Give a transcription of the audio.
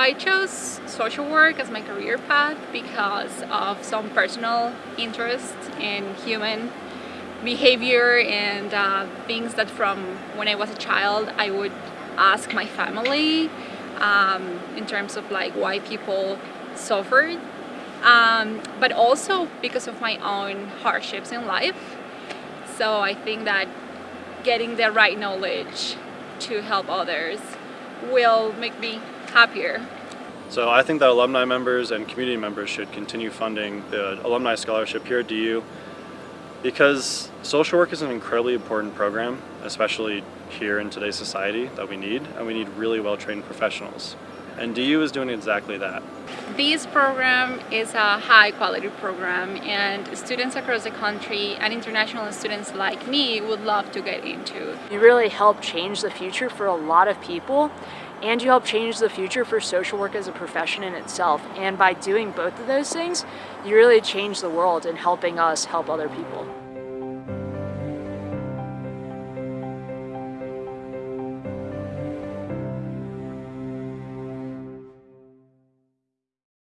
I chose social work as my career path because of some personal interest in human behavior and uh, things that from when I was a child I would ask my family um, in terms of like why people suffered um, but also because of my own hardships in life. So I think that getting the right knowledge to help others will make me happier. So I think that alumni members and community members should continue funding the alumni scholarship here at DU because social work is an incredibly important program, especially here in today's society that we need, and we need really well-trained professionals. And DU is doing exactly that. This program is a high quality program and students across the country and international students like me would love to get into. You really help change the future for a lot of people and you help change the future for social work as a profession in itself. And by doing both of those things, you really change the world in helping us help other people.